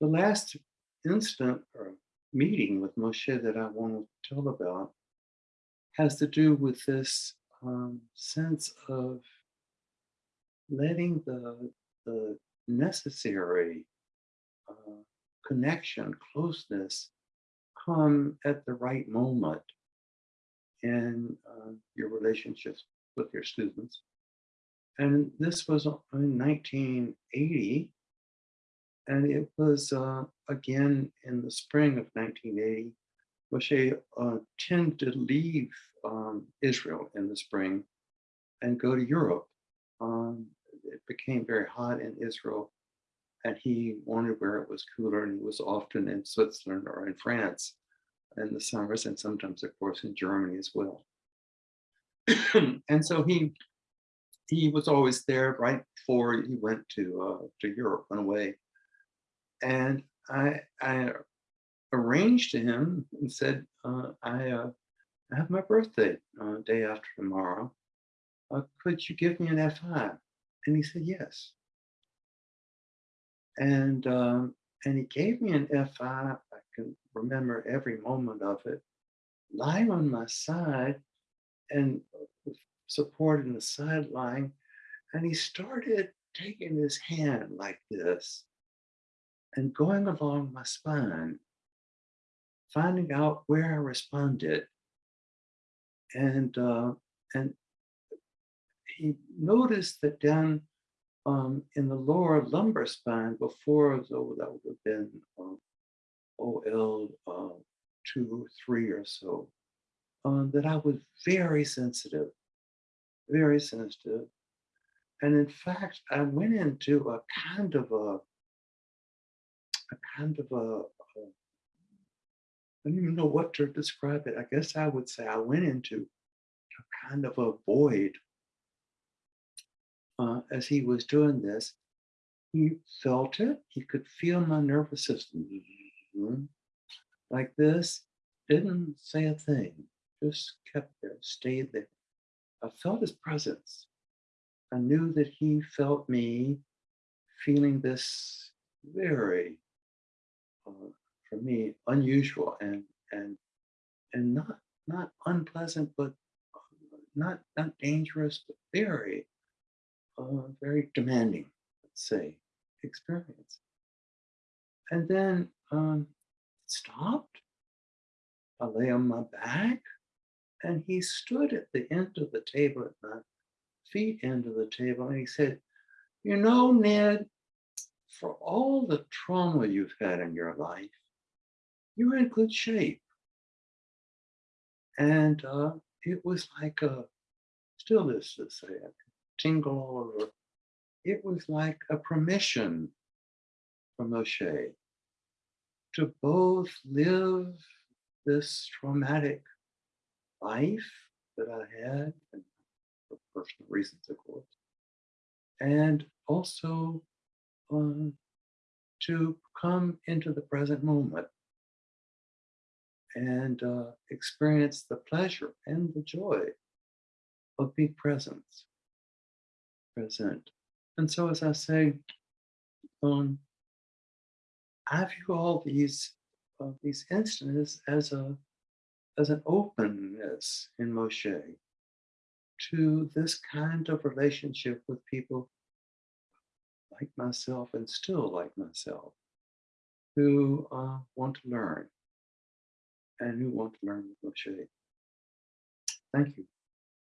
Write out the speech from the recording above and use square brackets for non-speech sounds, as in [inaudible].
The last incident or meeting with Moshe that I want to tell about has to do with this um, sense of letting the, the necessary uh, connection, closeness come at the right moment in uh, your relationships with your students. And this was in 1980. And it was uh, again in the spring of 1980. Moshe uh, tended to leave um, Israel in the spring and go to Europe. Um, it became very hot in Israel and he wanted where it was cooler and he was often in Switzerland or in France in the summers and sometimes of course in Germany as well. [clears throat] and so he he was always there right before he went to uh, to Europe, went away. And I I arranged to him and said, uh, I, uh, have my birthday uh, day after tomorrow. Uh, could you give me an FI? And he said, yes. And um, and he gave me an FI. I can remember every moment of it, lying on my side and supported in the sideline. And he started taking his hand like this and going along my spine, finding out where I responded. And, uh, and he noticed that down um, in the lower lumbar spine before, though that would have been um, OL uh, two or three or so, um, that I was very sensitive, very sensitive. And in fact, I went into a kind of a, a kind of a, a I don't even know what to describe it. I guess I would say I went into a kind of a void uh, as he was doing this. He felt it. He could feel my nervous system like this. Didn't say a thing. Just kept there, stayed there. I felt his presence. I knew that he felt me feeling this very, uh, for me, unusual and and and not not unpleasant, but uh, not not dangerous, but very, uh, very demanding, let's say, experience. And then um, it stopped. I lay on my back and he stood at the end of the table, at my feet end of the table, and he said, you know, Ned, for all the trauma you've had in your life, you're in good shape. And uh, it was like a, still is to say, a tingle over. It was like a permission from Moshe to both live this traumatic life that I had, and for personal reasons, of course, and also um, to come into the present moment and uh, experience the pleasure and the joy of being present. Present. And so, as I say, um, I view all these uh, these instances as a as an openness in Moshe to this kind of relationship with people like myself and still like myself who uh, want to learn and who want to learn with Moshe. Thank you.